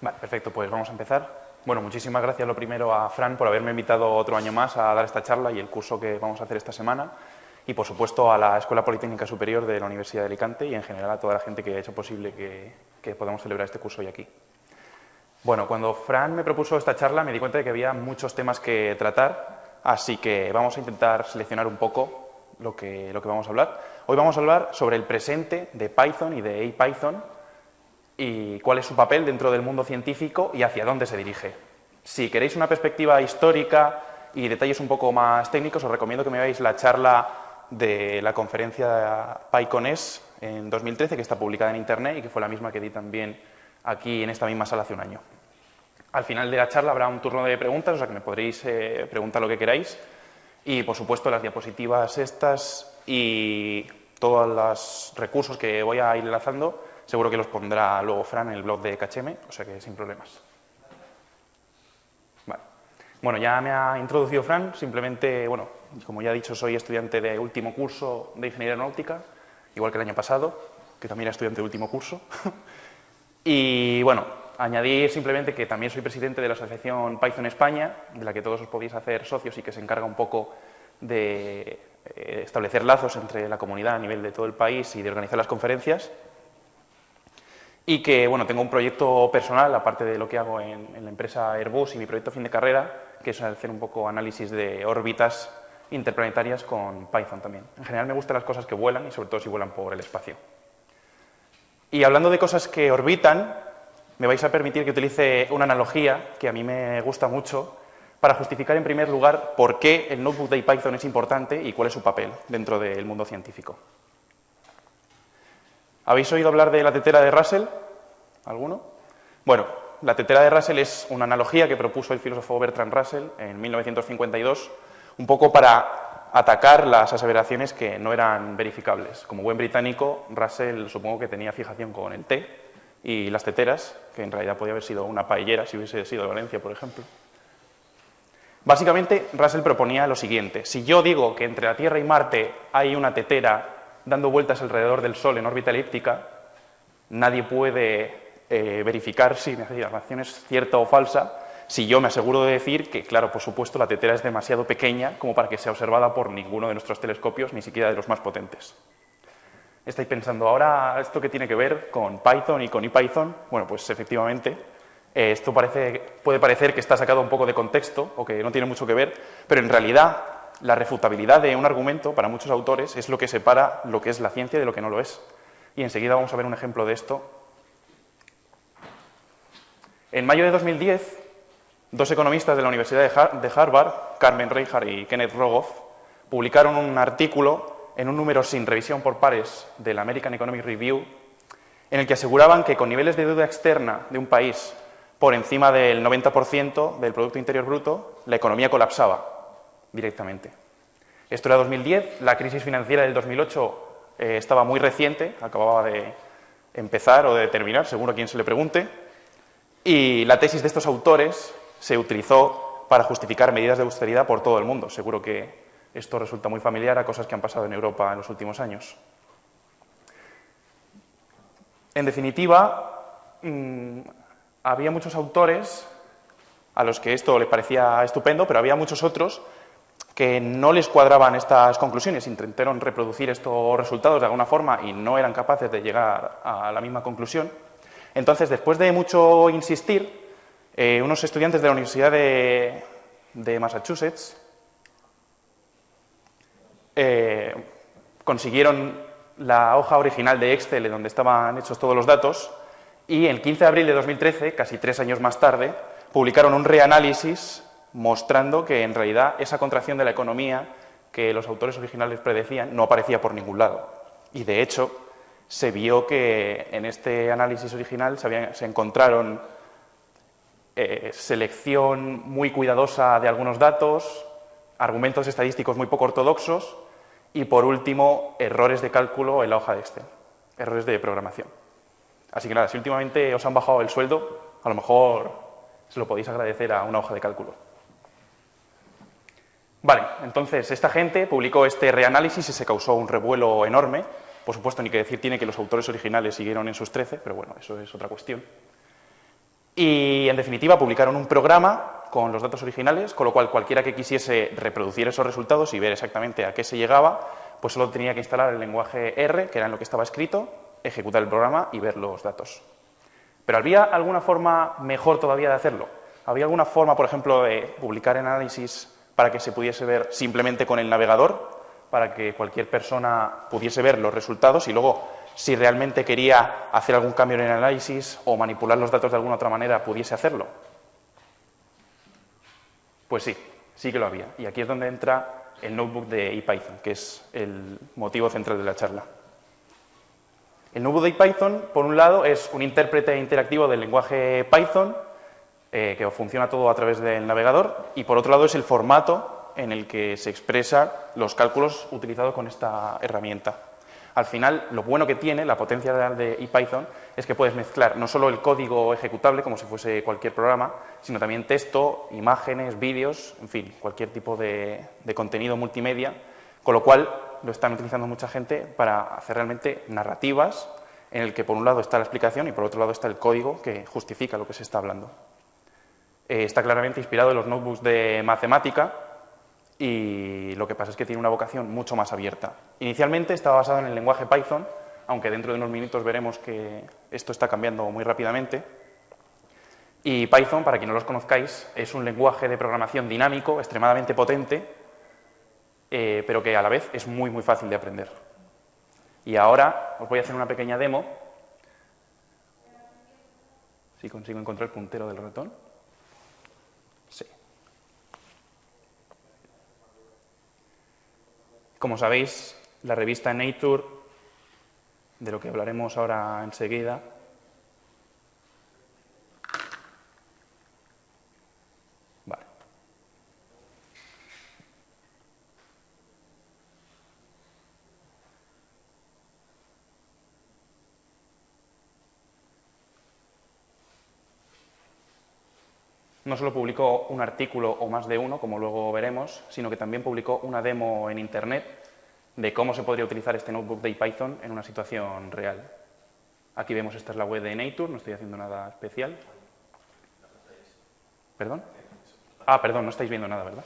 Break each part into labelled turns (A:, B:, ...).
A: Vale, perfecto, pues vamos a empezar. Bueno, muchísimas gracias lo primero a Fran por haberme invitado otro año más a dar esta charla y el curso que vamos a hacer esta semana. Y por supuesto a la Escuela Politécnica Superior de la Universidad de Alicante y en general a toda la gente que ha hecho posible que, podamos celebrar este curso hoy aquí. Bueno, cuando Fran me propuso esta charla me di cuenta de que había muchos temas que tratar, así que vamos a intentar seleccionar un poco lo que, lo que vamos a hablar. Hoy vamos a hablar sobre el presente de Python y de APython, y cuál es su papel dentro del mundo científico y hacia dónde se dirige. Si queréis una perspectiva histórica y detalles un poco más técnicos, os recomiendo que me veáis la charla de la conferencia PyConES en 2013, que está publicada en Internet y que fue la misma que di también aquí en esta misma sala hace un año. Al final de la charla habrá un turno de preguntas, o sea que me podréis eh, preguntar lo que queráis. Y, por supuesto, las diapositivas estas y todos los recursos que voy a ir enlazando Seguro que los pondrá luego Fran en el blog de KHM, o sea que sin problemas. Bueno, ya me ha introducido Fran, simplemente, bueno, como ya he dicho, soy estudiante de último curso de Ingeniería Aeronáutica, igual que el año pasado, que también era estudiante de último curso. y, bueno, añadir simplemente que también soy presidente de la Asociación Python España, de la que todos os podéis hacer socios y que se encarga un poco de eh, establecer lazos entre la comunidad a nivel de todo el país y de organizar las conferencias y que bueno, tengo un proyecto personal, aparte de lo que hago en, la empresa Airbus y mi proyecto fin de carrera, que es hacer un poco análisis de órbitas interplanetarias con Python también. En general me gustan las cosas que vuelan y sobre todo si vuelan por el espacio. Y hablando de cosas que orbitan, me vais a permitir que utilice una analogía que a mí me gusta mucho para justificar en primer lugar por qué el notebook de Python es importante y cuál es su papel dentro del mundo científico. ¿Habéis oído hablar de la tetera de Russell? ¿Alguno? Bueno, la tetera de Russell es una analogía que propuso el filósofo Bertrand Russell en 1952, un poco para atacar las aseveraciones que no eran verificables. Como buen británico, Russell supongo que tenía fijación con el té y las teteras, que en realidad podía haber sido una paellera si hubiese sido de Valencia, por ejemplo. Básicamente, Russell proponía lo siguiente. Si yo digo que entre la Tierra y Marte hay una tetera dando vueltas alrededor del Sol en órbita elíptica, nadie puede eh, verificar si la afirmación es cierta o falsa, si yo me aseguro de decir que, claro, por supuesto, la tetera es demasiado pequeña como para que sea observada por ninguno de nuestros telescopios, ni siquiera de los más potentes. Estáis pensando, ahora, ¿esto qué tiene que ver con Python y con IPython? Bueno, pues efectivamente, eh, esto parece, puede parecer que está sacado un poco de contexto o que no tiene mucho que ver, pero en realidad la refutabilidad de un argumento, para muchos autores, es lo que separa lo que es la ciencia de lo que no lo es. Y enseguida vamos a ver un ejemplo de esto. En mayo de 2010, dos economistas de la Universidad de Harvard, Carmen Reinhardt y Kenneth Rogoff, publicaron un artículo en un número sin revisión por pares del American Economic Review, en el que aseguraban que con niveles de deuda externa de un país por encima del 90% del Producto Interior Bruto, la economía colapsaba directamente. Esto era 2010, la crisis financiera del 2008 eh, estaba muy reciente, acababa de empezar o de terminar, según a quien se le pregunte, y la tesis de estos autores se utilizó para justificar medidas de austeridad por todo el mundo. Seguro que esto resulta muy familiar a cosas que han pasado en Europa en los últimos años. En definitiva, mm, había muchos autores a los que esto les parecía estupendo, pero había muchos otros que no les cuadraban estas conclusiones, intentaron reproducir estos resultados de alguna forma y no eran capaces de llegar a la misma conclusión. Entonces, después de mucho insistir, eh, unos estudiantes de la Universidad de, Massachusetts eh, consiguieron la hoja original de Excel donde estaban hechos todos los datos y el 15 de abril de 2013, casi tres años más tarde, publicaron un reanálisis mostrando que en realidad esa contracción de la economía que los autores originales predecían no aparecía por ningún lado. Y de hecho, se vio que en este análisis original se, encontraron eh, selección muy cuidadosa de algunos datos, argumentos estadísticos muy poco ortodoxos y, por último, errores de cálculo en la hoja de Excel, errores de programación. Así que nada, si últimamente os han bajado el sueldo, a lo mejor se lo podéis agradecer a una hoja de cálculo. Vale, entonces esta gente publicó este reanálisis y se causó un revuelo enorme. Por supuesto, ni que decir tiene que los autores originales siguieron en sus 13, pero bueno, eso es otra cuestión. Y, en definitiva, publicaron un programa con los datos originales, con lo cual cualquiera que quisiese reproducir esos resultados y ver exactamente a qué se llegaba, pues solo tenía que instalar el lenguaje R, que era en lo que estaba escrito, ejecutar el programa y ver los datos. Pero ¿había alguna forma mejor todavía de hacerlo? ¿Había alguna forma, por ejemplo, de publicar análisis para que se pudiese ver simplemente con el navegador, para que cualquier persona pudiese ver los resultados y luego, si realmente quería hacer algún cambio en el análisis o manipular los datos de alguna otra manera, pudiese hacerlo? Pues sí, sí que lo había. Y aquí es donde entra el notebook de IPython, que es el motivo central de la charla. El notebook de IPython, por un lado, es un intérprete interactivo del lenguaje Python, eh, que funciona todo a través del navegador, y por otro lado es el formato en el que se expresan los cálculos utilizados con esta herramienta. Al final, lo bueno que tiene, la potencia de IPython, es que puedes mezclar no solo el código ejecutable, como si fuese cualquier programa, sino también texto, imágenes, vídeos, en fin, cualquier tipo de contenido multimedia, con lo cual lo están utilizando mucha gente para hacer realmente narrativas en el que por un lado está la explicación y por otro lado está el código que justifica lo que se está hablando. Eh, está claramente inspirado en los notebooks de matemática y lo que pasa es que tiene una vocación mucho más abierta. Inicialmente estaba basado en el lenguaje Python, aunque dentro de unos minutos veremos que esto está cambiando muy rápidamente. Y Python, para quien no los conozcáis, es un lenguaje de programación dinámico, extremadamente potente, eh, pero que a la vez es muy, muy fácil de aprender. Y ahora os voy a hacer una pequeña demo. Si consigo encontrar el puntero del ratón. Sí. Como sabéis, la revista Nature, de lo que hablaremos ahora enseguida, no solo publicó un artículo o más de uno, como luego veremos, sino que también publicó una demo en Internet de cómo se podría utilizar este notebook de Python en una situación real. Aquí vemos, esta es la web de Nature, no estoy haciendo nada especial. ¿Perdón? Ah, perdón, no estáis viendo nada, ¿verdad?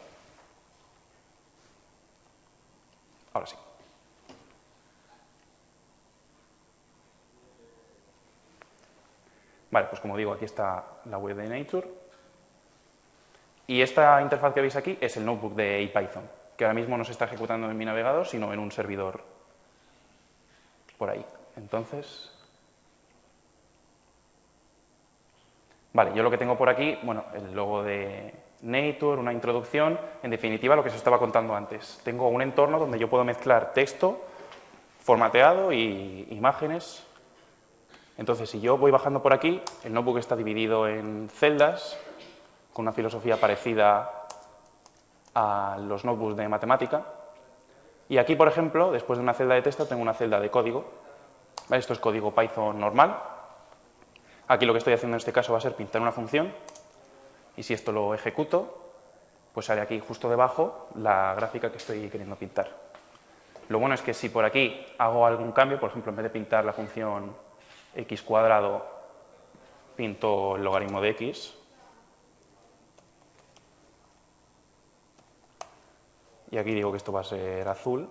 A: Ahora sí. Vale, pues como digo, aquí está la web de Nature. Y esta interfaz que veis aquí es el notebook de IPython, que ahora mismo no se está ejecutando en mi navegador, sino en un servidor por ahí. Entonces... Vale, yo lo que tengo por aquí, bueno, el logo de Nature, una introducción, en definitiva lo que se estaba contando antes. Tengo un entorno donde yo puedo mezclar texto formateado y imágenes. Entonces, si yo voy bajando por aquí, el notebook está dividido en celdas, con una filosofía parecida a los notebooks de matemática. Y aquí, por ejemplo, después de una celda de texto, tengo una celda de código. Esto es código Python normal. Aquí lo que estoy haciendo en este caso va a ser pintar una función. Y si esto lo ejecuto, pues sale aquí justo debajo la gráfica que estoy queriendo pintar. Lo bueno es que si por aquí hago algún cambio, por ejemplo, en vez de pintar la función x cuadrado, pinto el logaritmo de x, y aquí digo que esto va a ser azul,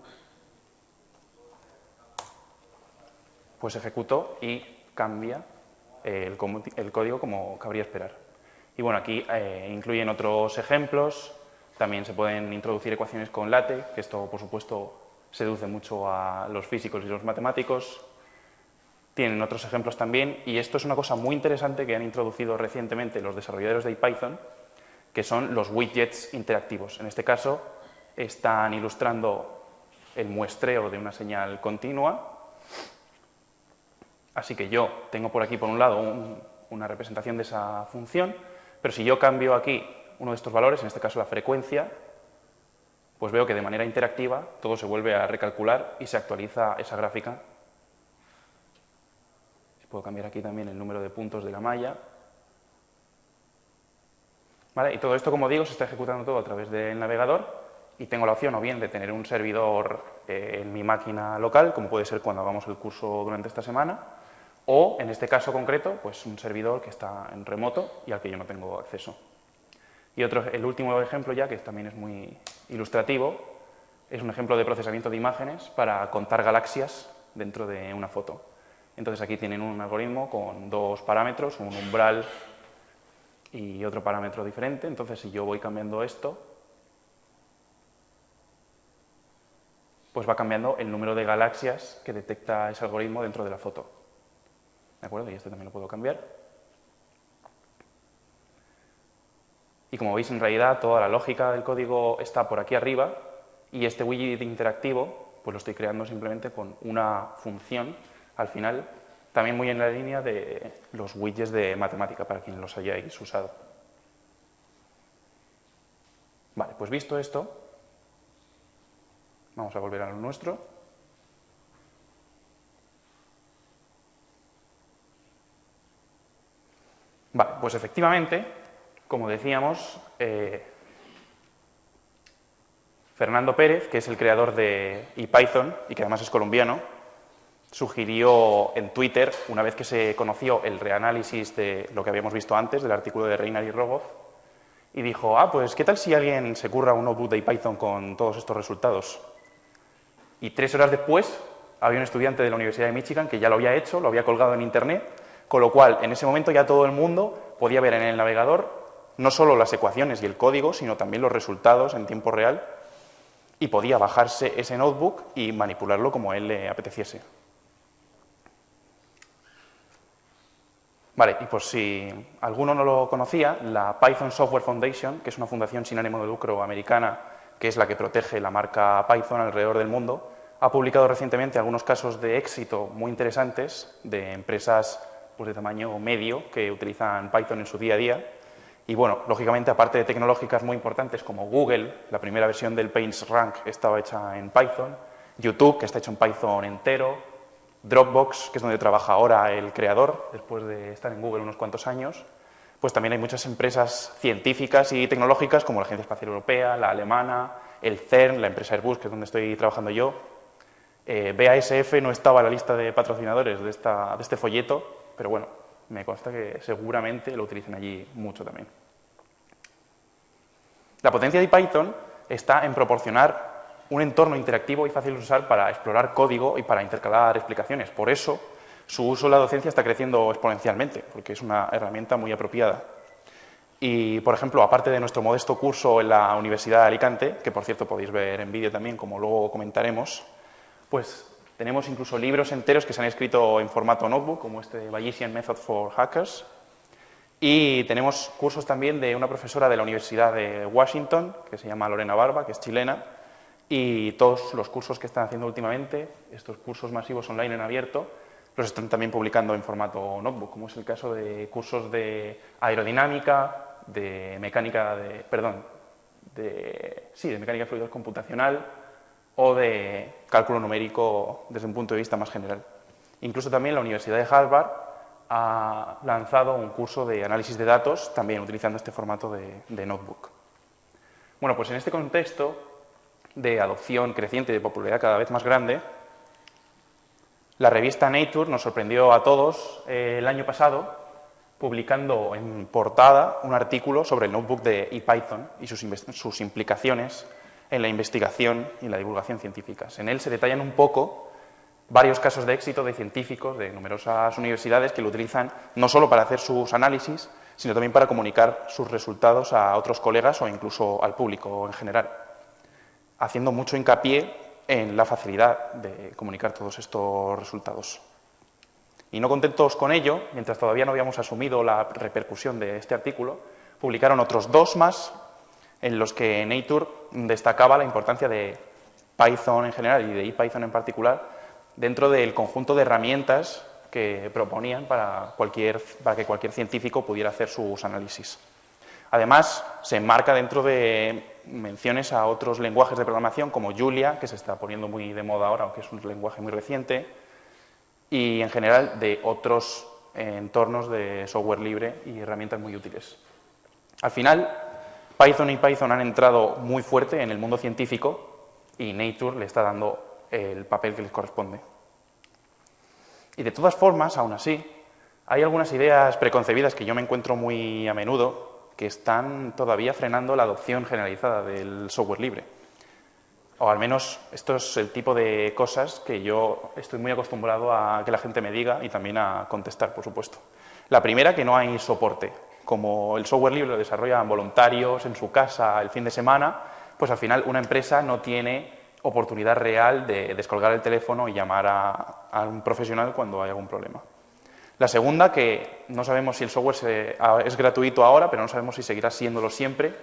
A: pues ejecuto y cambia el, código como cabría esperar. Y bueno, aquí eh, incluyen otros ejemplos, también se pueden introducir ecuaciones con LaTeX, que esto por supuesto seduce mucho a los físicos y los matemáticos. Tienen otros ejemplos también, y esto es una cosa muy interesante que han introducido recientemente los desarrolladores de Python, que son los widgets interactivos. En este caso, están ilustrando el muestreo de una señal continua. Así que yo tengo por aquí, por un lado, una representación de esa función, pero si yo cambio aquí uno de estos valores, en este caso la frecuencia, pues veo que de manera interactiva todo se vuelve a recalcular y se actualiza esa gráfica. Puedo cambiar aquí también el número de puntos de la malla. Y todo esto, como digo, se está ejecutando todo a través del navegador y tengo la opción o bien de tener un servidor eh, en mi máquina local, como puede ser cuando hagamos el curso durante esta semana, o, en este caso concreto, pues un servidor que está en remoto y al que yo no tengo acceso. Y otro, el último ejemplo ya, que también es muy ilustrativo, es un ejemplo de procesamiento de imágenes para contar galaxias dentro de una foto. Entonces aquí tienen un algoritmo con dos parámetros, un umbral y otro parámetro diferente. Entonces si yo voy cambiando esto, pues va cambiando el número de galaxias que detecta ese algoritmo dentro de la foto. ¿De acuerdo? Y este también lo puedo cambiar. Y como veis, en realidad, toda la lógica del código está por aquí arriba y este widget interactivo pues lo estoy creando simplemente con una función al final, también muy en la línea de los widgets de matemática, para quienes los hayáis usado. Vale, pues visto esto, vamos a volver a lo nuestro. Vale, pues efectivamente, como decíamos, eh, Fernando Pérez, que es el creador de ePython y que además es colombiano, sugirió en Twitter, una vez que se conoció el reanálisis de lo que habíamos visto antes, del artículo de Reiner y Rogoff, y dijo, ah, pues ¿qué tal si alguien se curra un notebook de Python con todos estos resultados? Y tres horas después había un estudiante de la Universidad de Michigan que ya lo había hecho, lo había colgado en Internet, con lo cual en ese momento ya todo el mundo podía ver en el navegador no solo las ecuaciones y el código, sino también los resultados en tiempo real y podía bajarse ese notebook y manipularlo como a él le apeteciese. Vale, y por si alguno no lo conocía, la Python Software Foundation, que es una fundación sin ánimo de lucro americana, que es la que protege la marca Python alrededor del mundo, ha publicado recientemente algunos casos de éxito muy interesantes de empresas pues, de tamaño medio que utilizan Python en su día a día. Y bueno, lógicamente, aparte de tecnológicas muy importantes como Google, la primera versión del PageRank estaba hecha en Python, YouTube, que está hecho en Python entero, Dropbox, que es donde trabaja ahora el creador, después de estar en Google unos cuantos años, pues también hay muchas empresas científicas y tecnológicas como la Agencia Espacial Europea, la alemana, el CERN, la empresa Airbus, que es donde estoy trabajando yo. Eh, BASF no estaba en la lista de patrocinadores de, este folleto, pero bueno, me consta que seguramente lo utilicen allí mucho también. La potencia de Python está en proporcionar un entorno interactivo y fácil de usar para explorar código y para intercalar explicaciones. Por eso, su uso en la docencia está creciendo exponencialmente, porque es una herramienta muy apropiada. Y, por ejemplo, aparte de nuestro modesto curso en la Universidad de Alicante, que por cierto podéis ver en vídeo también, como luego comentaremos, pues tenemos incluso libros enteros que se han escrito en formato notebook, como este Bayesian Method for Hackers, y tenemos cursos también de una profesora de la Universidad de Washington, que se llama Lorena Barba, que es chilena, y todos los cursos que están haciendo últimamente, estos cursos masivos online en abierto, los están también publicando en formato notebook, como es el caso de cursos de aerodinámica, de mecánica de, perdón, de, sí, de mecánica de fluidos computacional o de cálculo numérico desde un punto de vista más general. Incluso también la Universidad de Harvard ha lanzado un curso de análisis de datos, también utilizando este formato de, de notebook. Bueno, pues en este contexto de adopción creciente y de popularidad cada vez más grande, la revista Nature nos sorprendió a todos eh, el año pasado publicando en portada un artículo sobre el notebook de ePython y sus, sus implicaciones en la investigación y la divulgación científicas. En él se detallan un poco varios casos de éxito de científicos de numerosas universidades que lo utilizan no solo para hacer sus análisis, sino también para comunicar sus resultados a otros colegas o incluso al público en general haciendo mucho hincapié en la facilidad de comunicar todos estos resultados. Y no contentos con ello, mientras todavía no habíamos asumido la repercusión de este artículo, publicaron otros dos más en los que Nature destacaba la importancia de Python en general y de ePython en particular dentro del conjunto de herramientas que proponían para, cualquier, para que cualquier científico pudiera hacer sus análisis. Además, se enmarca dentro de menciones a otros lenguajes de programación como Julia, que se está poniendo muy de moda ahora, aunque es un lenguaje muy reciente, y en general de otros entornos de software libre y herramientas muy útiles. Al final, Python y Python han entrado muy fuerte en el mundo científico y Nature le está dando el papel que les corresponde. Y de todas formas, aún así, hay algunas ideas preconcebidas que yo me encuentro muy a menudo que están todavía frenando la adopción generalizada del software libre. O al menos esto es el tipo de cosas que yo estoy muy acostumbrado a que la gente me diga y también a contestar, por supuesto. La primera, que no hay soporte. Como el software libre lo desarrollan voluntarios en su casa el fin de semana, pues al final una empresa no tiene oportunidad real de descolgar el teléfono y llamar a, un profesional cuando hay algún problema. La segunda, que no sabemos si el software es gratuito ahora, pero no sabemos si seguirá siéndolo siempre.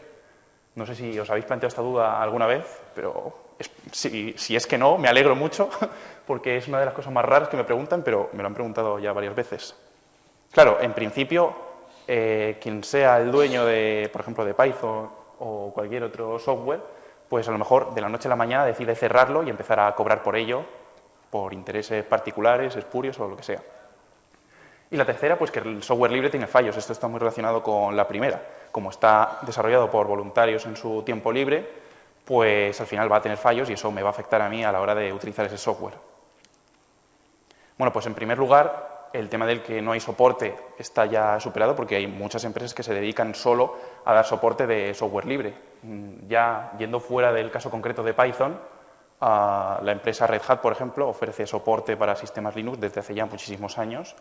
A: No sé si os habéis planteado esta duda alguna vez, pero si, es que no, me alegro mucho, porque es una de las cosas más raras que me preguntan, pero me lo han preguntado ya varias veces. Claro, en principio, eh, quien sea el dueño, de, por ejemplo, de Python o cualquier otro software, pues a lo mejor de la noche a la mañana decide cerrarlo y empezar a cobrar por ello, por intereses particulares, espurios o lo que sea. Y la tercera, pues que el software libre tiene fallos. Esto está muy relacionado con la primera. Como está desarrollado por voluntarios en su tiempo libre, pues al final va a tener fallos y eso me va a afectar a mí a la hora de utilizar ese software. Bueno, pues en primer lugar, el tema del que no hay soporte está ya superado porque hay muchas empresas que se dedican solo a dar soporte de software libre. Mm, ya yendo fuera del caso concreto de Python, la empresa Red Hat, por ejemplo, ofrece soporte para sistemas Linux desde hace ya muchísimos años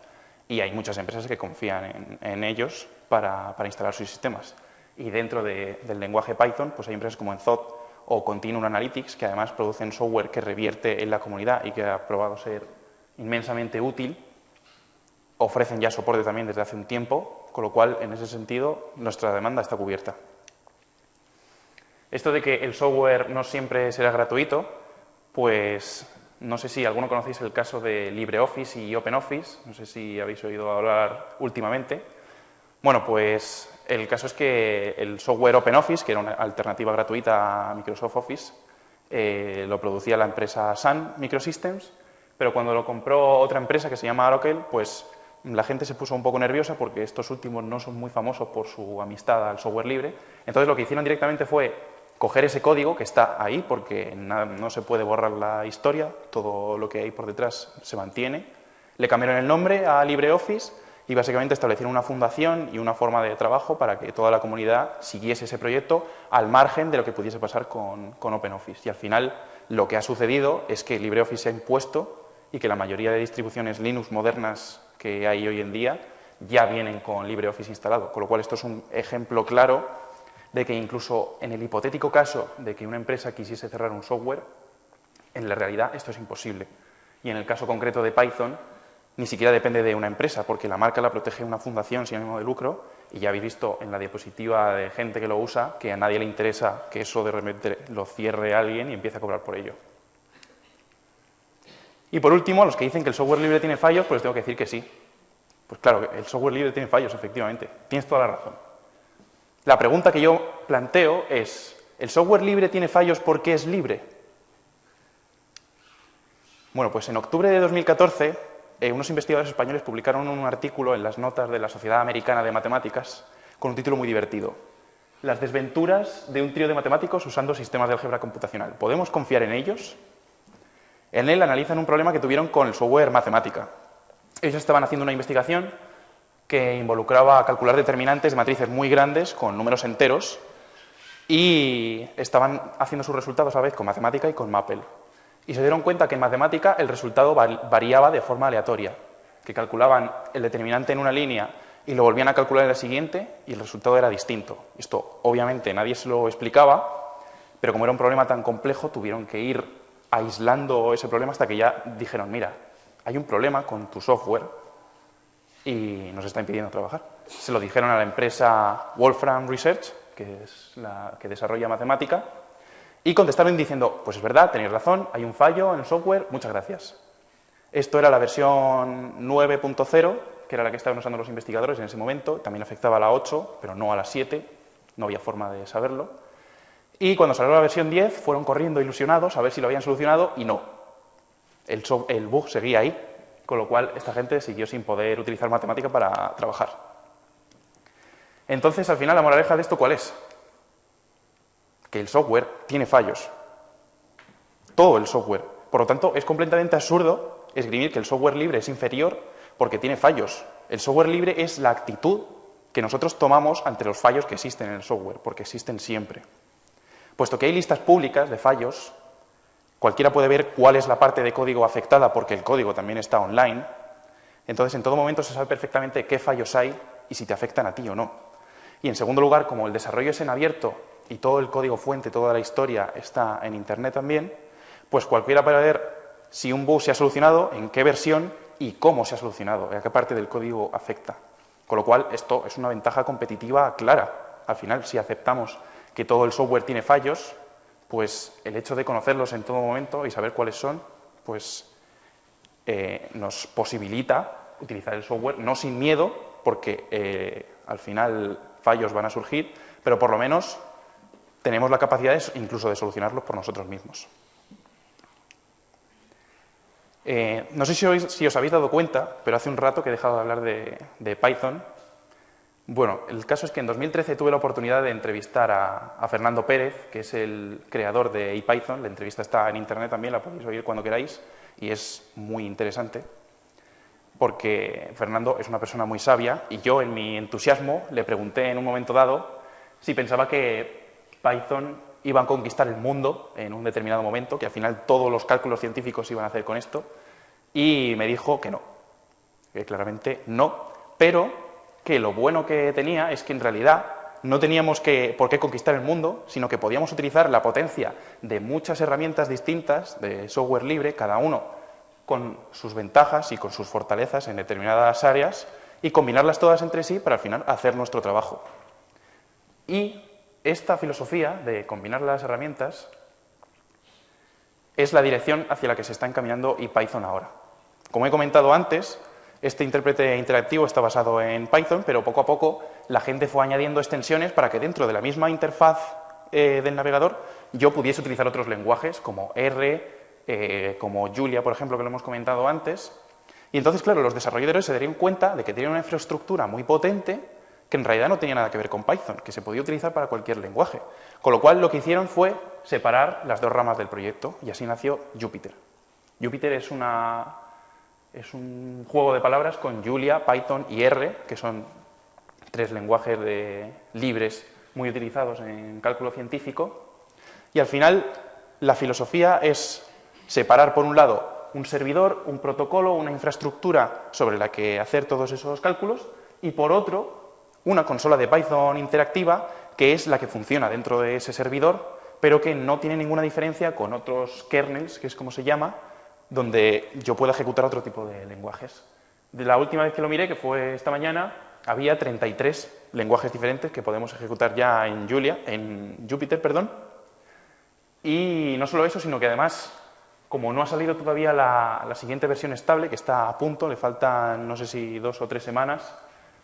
A: y hay muchas empresas que confían en, ellos para, instalar sus sistemas. Y dentro del lenguaje Python, pues hay empresas como Enzot o Continuum Analytics que además producen software que revierte en la comunidad y que ha probado ser inmensamente útil ofrecen ya soporte también desde hace un tiempo, con lo cual, en ese sentido, nuestra demanda está cubierta. Esto de que el software no siempre será gratuito, pues no sé si alguno conocéis el caso de LibreOffice y OpenOffice, no sé si habéis oído hablar últimamente. Bueno, pues el caso es que el software OpenOffice, que era una alternativa gratuita a Microsoft Office, eh, lo producía la empresa Sun Microsystems, pero cuando lo compró otra empresa que se llama Oracle, pues la gente se puso un poco nerviosa porque estos últimos no son muy famosos por su amistad al software libre. Entonces lo que hicieron directamente fue coger ese código que está ahí porque no se puede borrar la historia, todo lo que hay por detrás se mantiene. Le cambiaron el nombre a LibreOffice y básicamente establecieron una fundación y una forma de trabajo para que toda la comunidad siguiese ese proyecto al margen de lo que pudiese pasar con, con OpenOffice. Y al final lo que ha sucedido es que LibreOffice se ha impuesto y que la mayoría de distribuciones Linux modernas que hay hoy en día ya vienen con LibreOffice instalado, con lo cual esto es un ejemplo claro de que incluso en el hipotético caso de que una empresa quisiese cerrar un software, en la realidad esto es imposible. Y en el caso concreto de Python, ni siquiera depende de una empresa, porque la marca la protege una fundación sin ánimo de lucro, y ya habéis visto en la diapositiva de gente que lo usa que a nadie le interesa que eso de repente lo cierre alguien y empiece a cobrar por ello. Y por último, a los que dicen que el software libre tiene fallos, pues tengo que decir que sí. Pues claro, el software libre tiene fallos, efectivamente. Tienes toda la razón. La pregunta que yo planteo es, ¿el software libre tiene fallos porque es libre? Bueno, pues en octubre de 2014, eh, unos investigadores españoles publicaron un artículo en las notas de la Sociedad Americana de Matemáticas con un título muy divertido. Las desventuras de un trío de matemáticos usando sistemas de álgebra computacional. ¿Podemos confiar en ellos? En él analizan un problema que tuvieron con el software Matemática. Ellos estaban haciendo una investigación que involucraba calcular determinantes de matrices muy grandes con números enteros y estaban haciendo sus resultados a la vez con Matemática y con Maple. Y se dieron cuenta que en Matemática el resultado variaba de forma aleatoria, que calculaban el determinante en una línea y lo volvían a calcular en la siguiente y el resultado era distinto. Esto obviamente nadie se lo explicaba, pero como era un problema tan complejo tuvieron que ir aislando ese problema hasta que ya dijeron, mira, hay un problema con tu software y nos está impidiendo trabajar. Se lo dijeron a la empresa Wolfram Research, que es la que desarrolla matemática, y contestaron diciendo, pues es verdad, tenéis razón, hay un fallo en el software, muchas gracias. Esto era la versión 9.0, que era la que estaban usando los investigadores en ese momento, también afectaba a la 8, pero no a la 7, no había forma de saberlo. Y cuando salió la versión 10 fueron corriendo ilusionados a ver si lo habían solucionado y no. El, bug seguía ahí, con lo cual esta gente siguió sin poder utilizar matemática para trabajar. Entonces, al final, la moraleja de esto, ¿cuál es? Que el software tiene fallos. Todo el software. Por lo tanto, es completamente absurdo esgrimir que el software libre es inferior porque tiene fallos. El software libre es la actitud que nosotros tomamos ante los fallos que existen en el software, porque existen siempre. Puesto que hay listas públicas de fallos, cualquiera puede ver cuál es la parte de código afectada porque el código también está online, entonces en todo momento se sabe perfectamente qué fallos hay y si te afectan a ti o no. Y en segundo lugar, como el desarrollo es en abierto y todo el código fuente, toda la historia está en Internet también, pues cualquiera puede ver si un bug se ha solucionado, en qué versión y cómo se ha solucionado, a qué parte del código afecta. Con lo cual, esto es una ventaja competitiva clara. Al final, si aceptamos que todo el software tiene fallos, pues el hecho de conocerlos en todo momento y saber cuáles son, pues eh, nos posibilita utilizar el software no sin miedo, porque eh, al final fallos van a surgir, pero por lo menos tenemos la capacidad incluso de solucionarlos por nosotros mismos. Eh, no sé si os, habéis dado cuenta, pero hace un rato que he dejado de hablar de, Python. Bueno, el caso es que en 2013 tuve la oportunidad de entrevistar a, Fernando Pérez, que es el creador de IPython. La entrevista está en internet también, la podéis oír cuando queráis, y es muy interesante, porque Fernando es una persona muy sabia, y yo en mi entusiasmo le pregunté en un momento dado si pensaba que Python iban a conquistar el mundo en un determinado momento, que al final todos los cálculos científicos iban a hacer con esto, y me dijo que no, que claramente no, pero que lo bueno que tenía es que en realidad no teníamos que, por qué conquistar el mundo, sino que podíamos utilizar la potencia de muchas herramientas distintas de software libre, cada uno con sus ventajas y con sus fortalezas en determinadas áreas, y combinarlas todas entre sí para al final hacer nuestro trabajo. Y esta filosofía de combinar las herramientas es la dirección hacia la que se está encaminando Python ahora. Como he comentado antes, este intérprete interactivo está basado en Python, pero poco a poco la gente fue añadiendo extensiones para que dentro de la misma interfaz eh, del navegador yo pudiese utilizar otros lenguajes como R, eh, como Julia, por ejemplo, que lo hemos comentado antes. Y entonces, claro, los desarrolladores se darían cuenta de que tienen una infraestructura muy potente que en realidad no tenía nada que ver con Python, que se podía utilizar para cualquier lenguaje. Con lo cual lo que hicieron fue separar las dos ramas del proyecto y así nació Jupyter. Jupyter es, una, es un juego de palabras con Julia, Python y R, que son tres lenguajes libres muy utilizados en cálculo científico. Y al final la filosofía es separar por un lado un servidor, un protocolo, una infraestructura sobre la que hacer todos esos cálculos y por otro una consola de Python interactiva que es la que funciona dentro de ese servidor, pero que no tiene ninguna diferencia con otros kernels, que es como se llama, donde yo puedo ejecutar otro tipo de lenguajes. De la última vez que lo miré, que fue esta mañana, había 33 lenguajes diferentes que podemos ejecutar ya en Julia, en Jupyter, perdón. Y no solo eso, sino que además, como no ha salido todavía la, la siguiente versión estable, que está a punto, le faltan no sé si dos o tres semanas,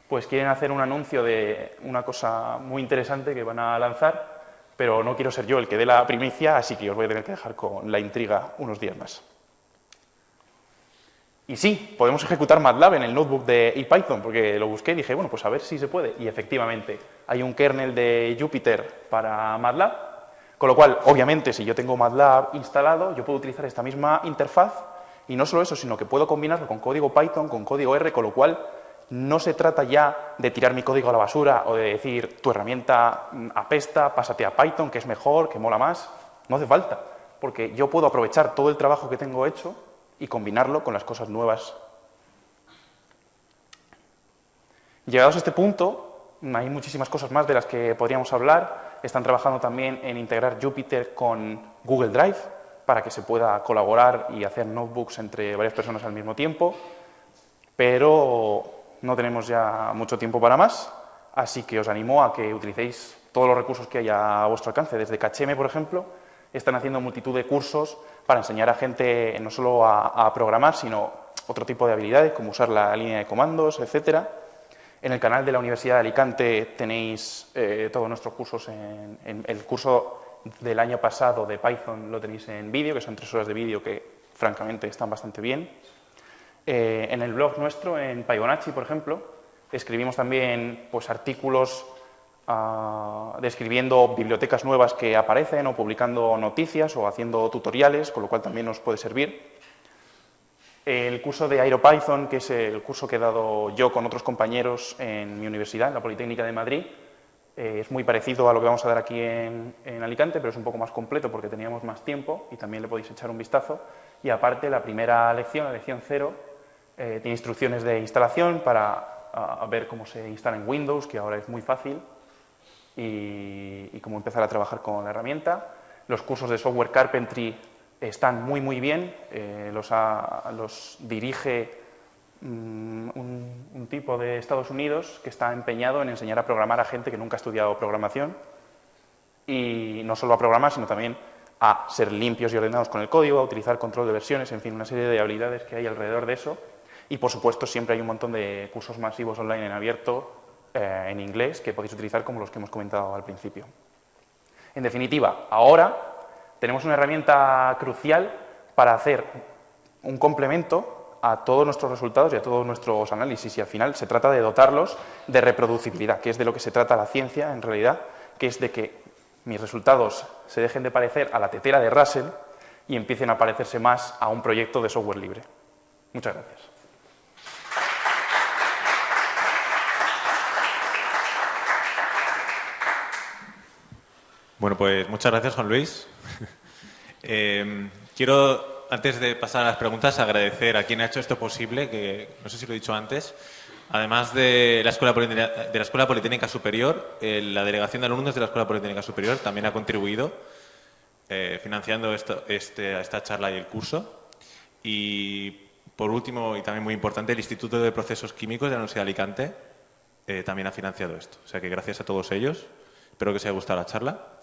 A: pues quieren hacer un anuncio de una cosa muy interesante que van a lanzar, pero no quiero ser yo el que dé la primicia, así que os voy a tener que dejar con la intriga unos días más. Y sí, podemos ejecutar MATLAB en el notebook de IPython, porque lo busqué y dije, bueno, pues a ver si se puede. Y efectivamente, hay un kernel de Jupyter para MATLAB, con lo cual, obviamente, si yo tengo MATLAB instalado, yo puedo utilizar esta misma interfaz, y no solo eso, sino que puedo combinarlo con código Python, con código R, con lo cual no se trata ya de tirar mi código a la basura o de decir tu herramienta apesta, pásate a Python, que es mejor, que mola más. No hace falta, porque yo puedo aprovechar todo el trabajo que tengo hecho y combinarlo con las cosas nuevas. Llegados a este punto, hay muchísimas cosas más de las que podríamos hablar. Están trabajando también en integrar Jupyter con Google Drive para que se pueda colaborar y hacer notebooks entre varias personas al mismo tiempo. Pero no tenemos ya mucho tiempo para más, así que os animo a que utilicéis todos los recursos que haya a vuestro alcance. Desde Cacheme, por ejemplo, están haciendo multitud de cursos para enseñar a gente no solo a, programar, sino otro tipo de habilidades, como usar la línea de comandos, etcétera. En el canal de la Universidad de Alicante tenéis eh, todos nuestros cursos. En, el curso del año pasado de Python lo tenéis en vídeo, que son tres horas de vídeo que francamente están bastante bien. Eh, en el blog nuestro, en Paibonacci, por ejemplo, escribimos también pues, artículos ah, describiendo bibliotecas nuevas que aparecen o publicando noticias o haciendo tutoriales, con lo cual también nos puede servir. El curso de AeroPython, que es el curso que he dado yo con otros compañeros en mi universidad, en la Politécnica de Madrid, eh, es muy parecido a lo que vamos a dar aquí en, Alicante, pero es un poco más completo porque teníamos más tiempo y también le podéis echar un vistazo. Y aparte, la primera lección, la lección cero, eh, tiene instrucciones de instalación para ver cómo se instala en Windows, que ahora es muy fácil, y, cómo empezar a trabajar con la herramienta. Los cursos de software carpentry están muy, muy bien, eh, los, los dirige Mm, un, tipo de Estados Unidos que está empeñado en enseñar a programar a gente que nunca ha estudiado programación y no solo a programar, sino también a ser limpios y ordenados con el código, a utilizar control de versiones, en fin, una serie de habilidades que hay alrededor de eso. Y, por supuesto, siempre hay un montón de cursos masivos online en abierto, eh, en inglés, que podéis utilizar como los que hemos comentado al principio. En definitiva, ahora tenemos una herramienta crucial para hacer un complemento a todos nuestros resultados y a todos nuestros análisis y al final se trata de dotarlos de reproducibilidad, que es de lo que se trata la ciencia en realidad, que es de que mis resultados se dejen de parecer a la tetera de Russell y empiecen a parecerse más a un proyecto de software libre. Muchas gracias.
B: Bueno, pues muchas gracias, Juan Luis. Eh, quiero antes de pasar a las preguntas, agradecer a quien ha hecho esto posible, que no sé si lo he dicho antes. Además de la Escuela de la Escuela Politécnica Superior, eh, la Delegación de Alumnos de la Escuela Politécnica Superior también ha contribuido eh, financiando esto, este, esta charla y el curso. Y por último, y también muy importante, el Instituto de Procesos Químicos de la Universidad de Alicante también ha financiado esto. O sea que gracias a todos ellos. Espero que os haya gustado la charla.